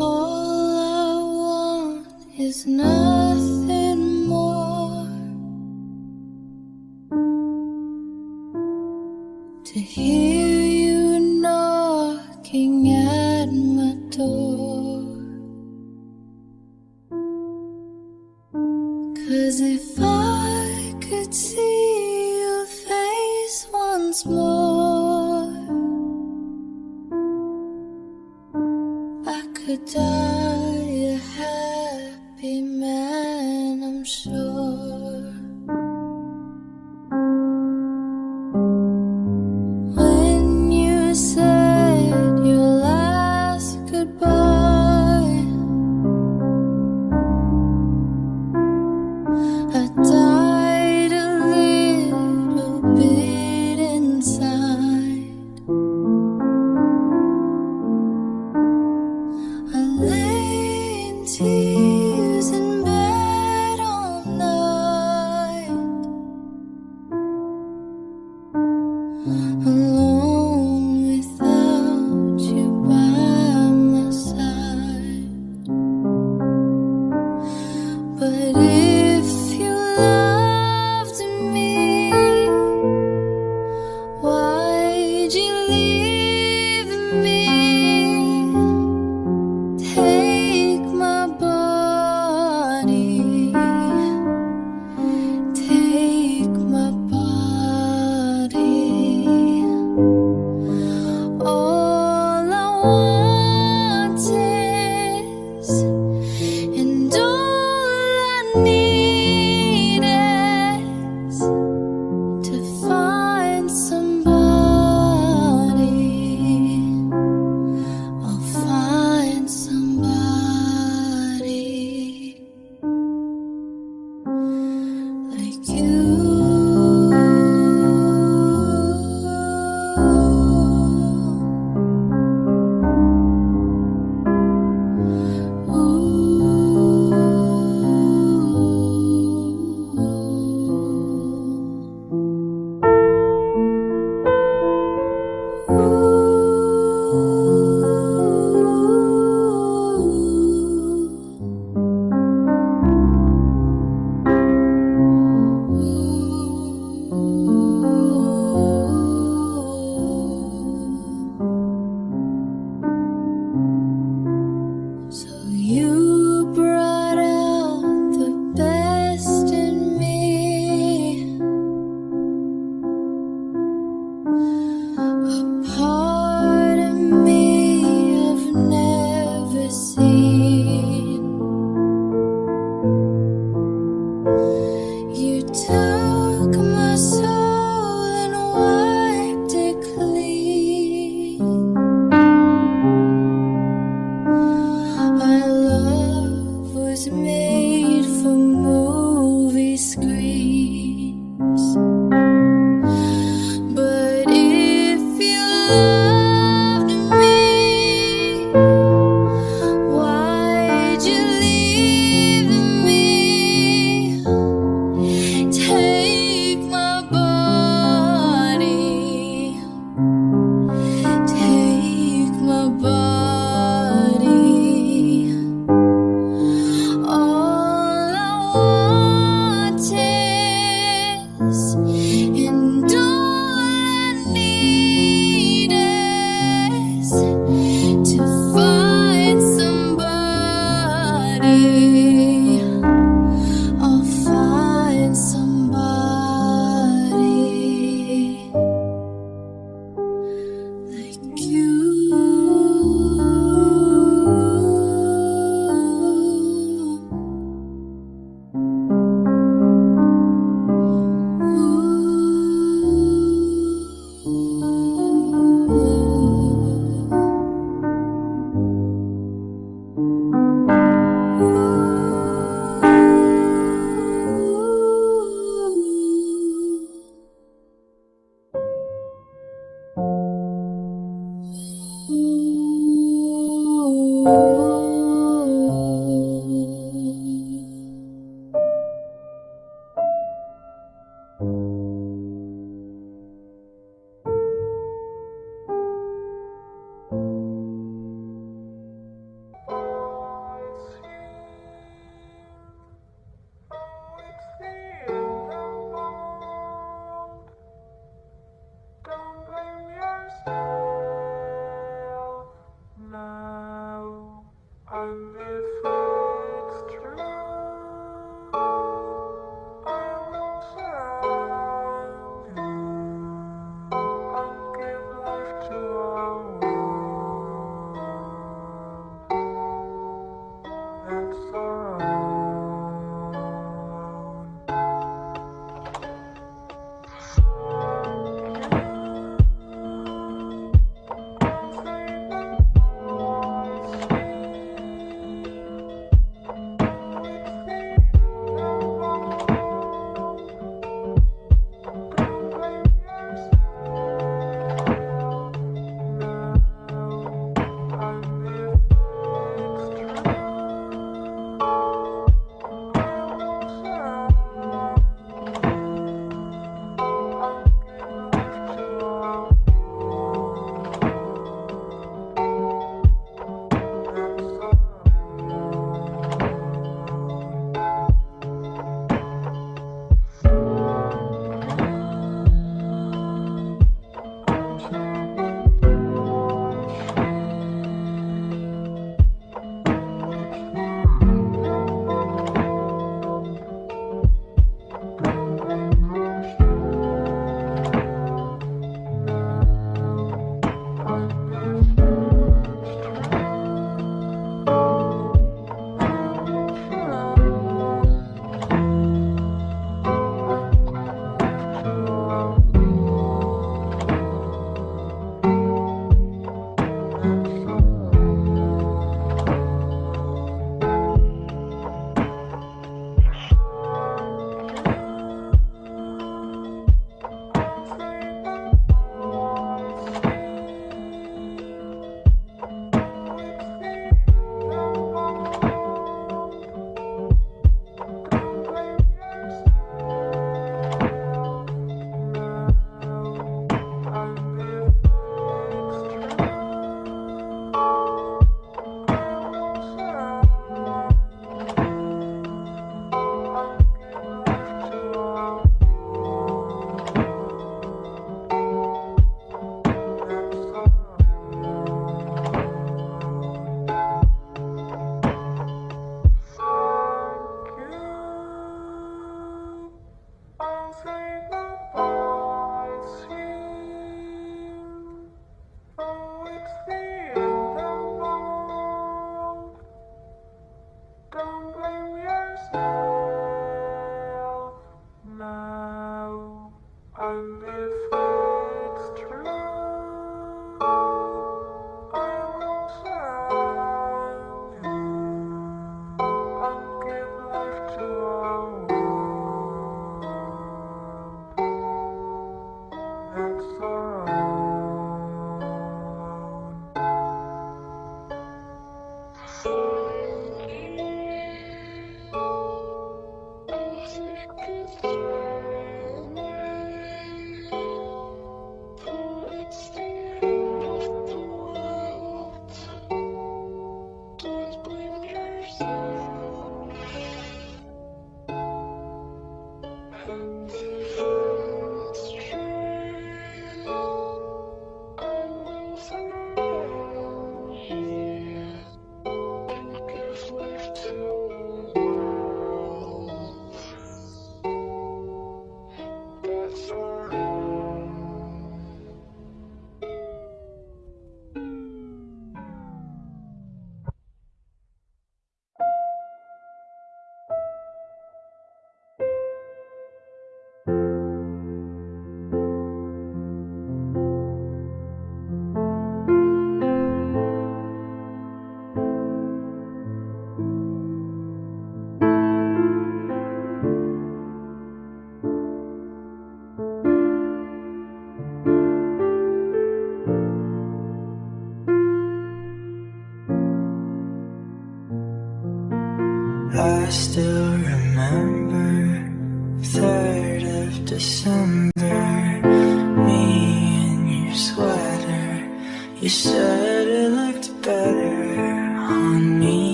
All I want is nothing more to hear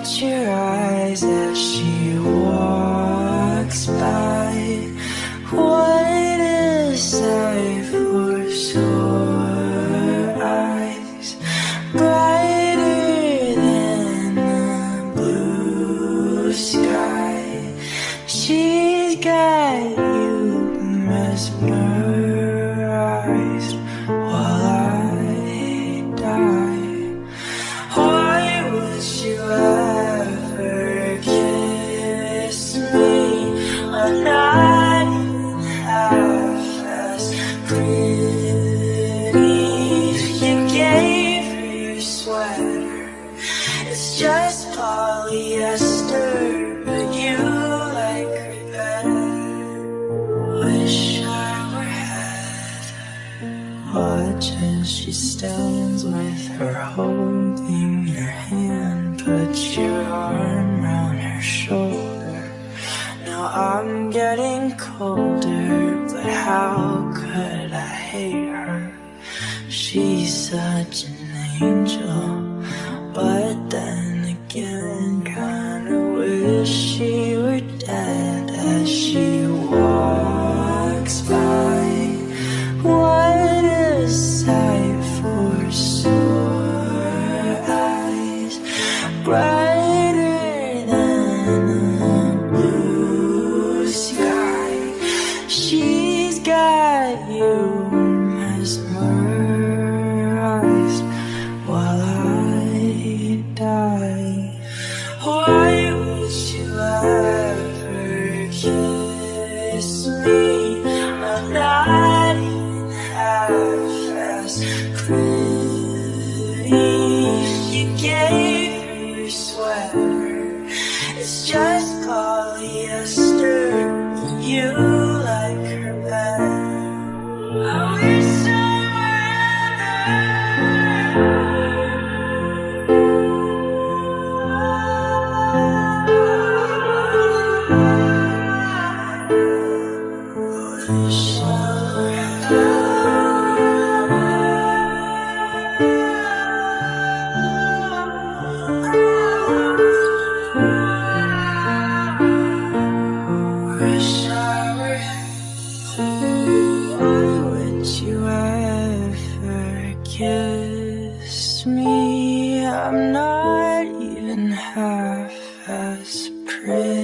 watch your eyes stones with her holding your hand. Put your arm round her shoulder. Now I'm getting colder, but how was pretty.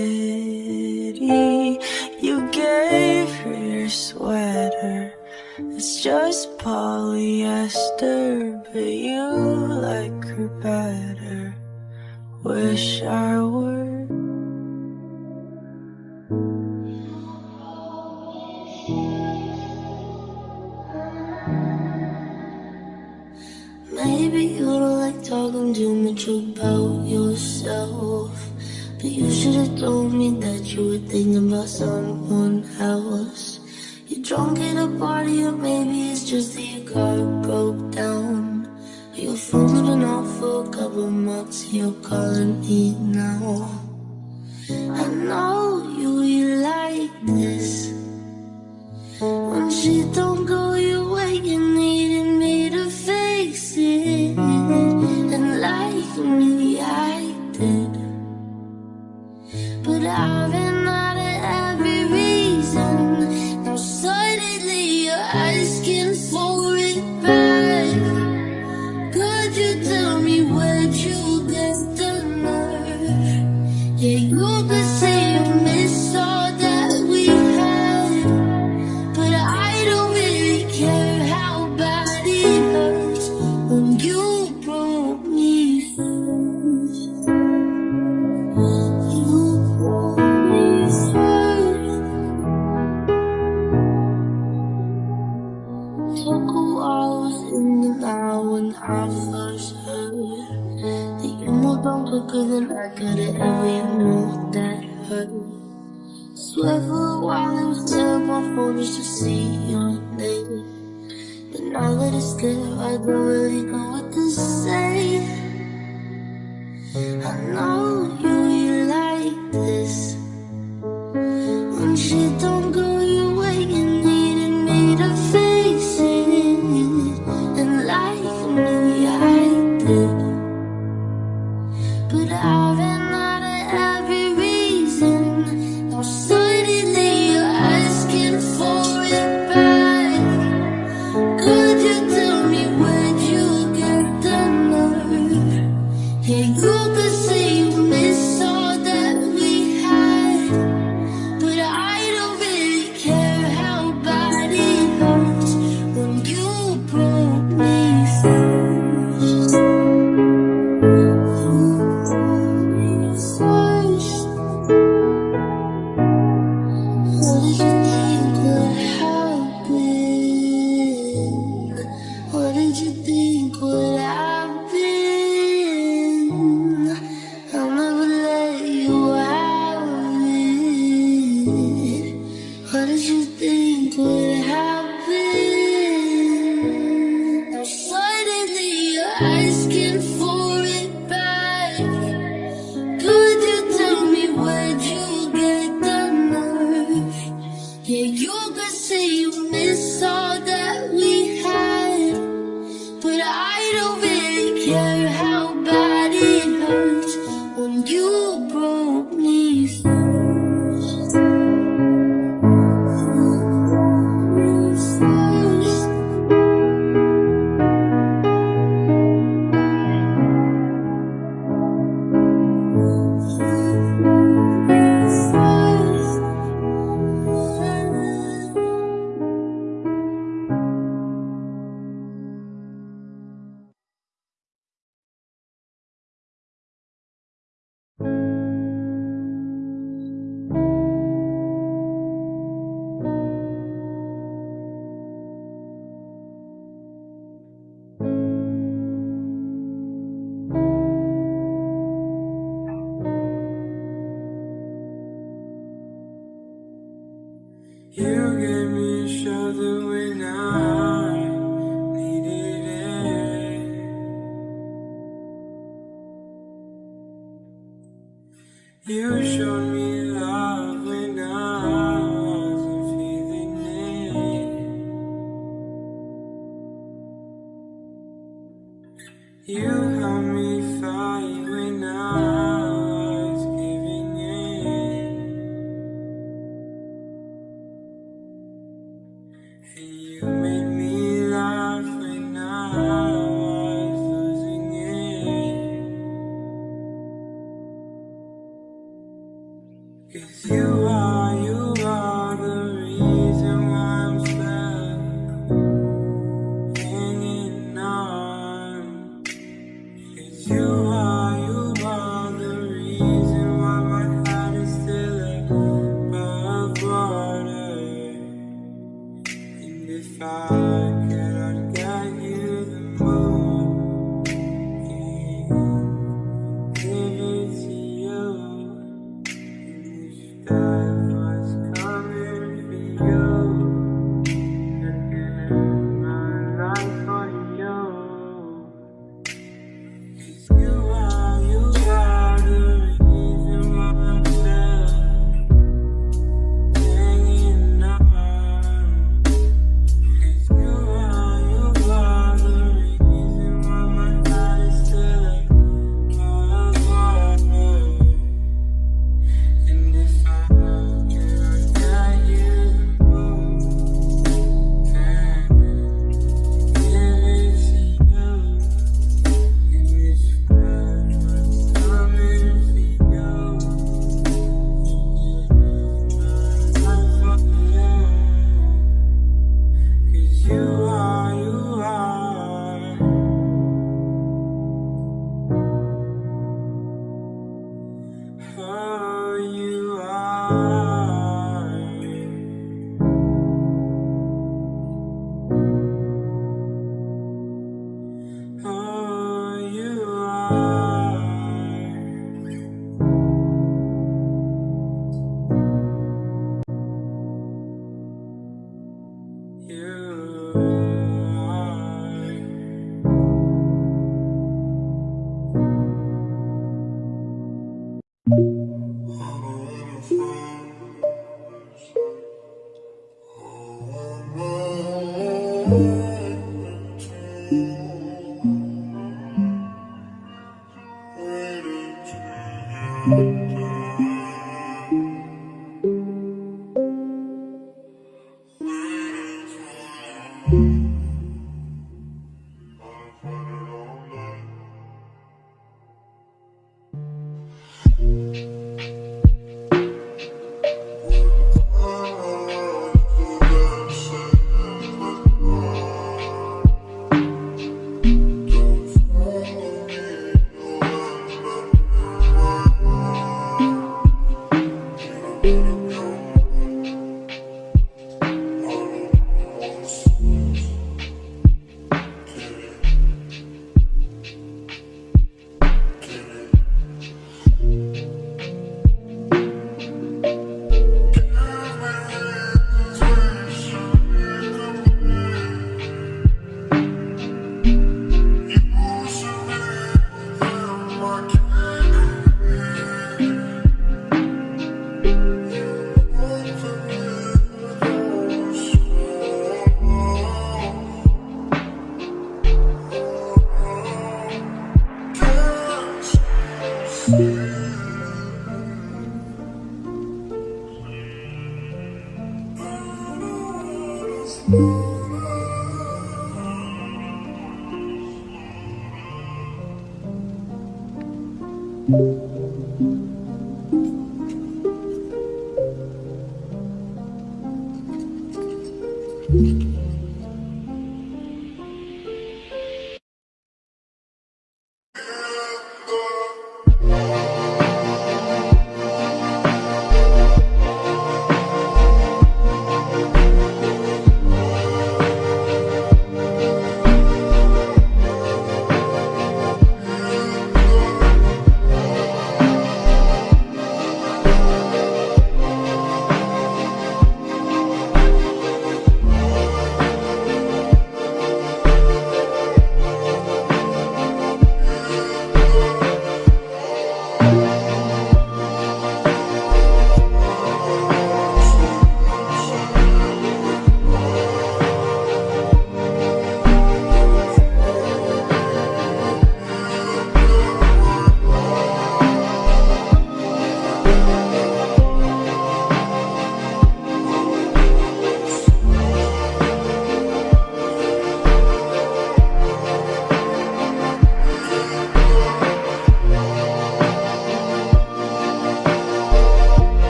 there, I don't really know what to say. I know You help me fight when I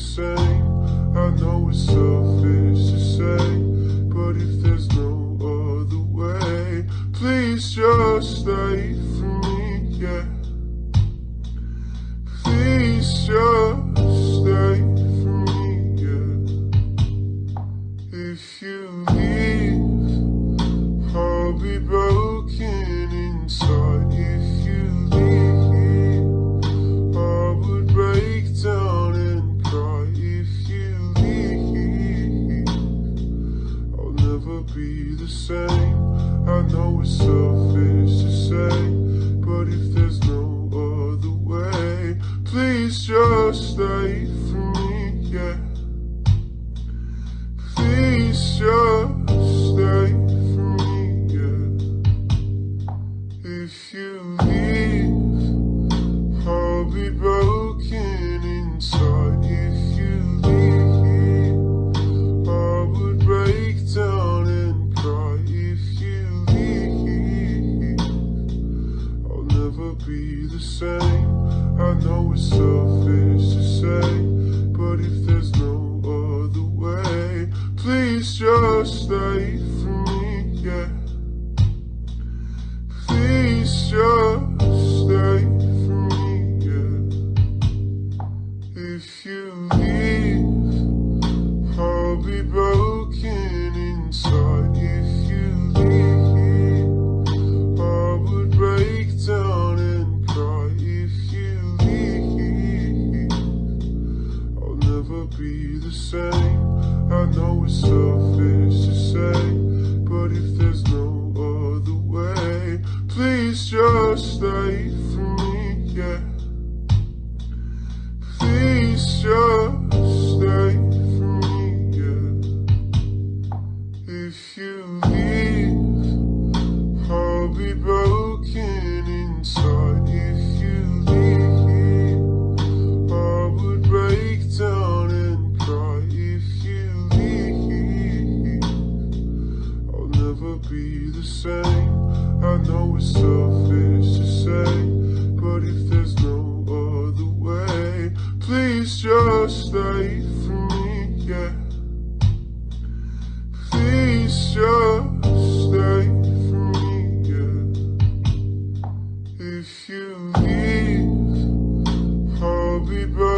say, I know it's selfish to say, but if there's no other way, please just stay know it's selfish to say, but if there's no other way, please just stay for me, yeah. Please just. be back.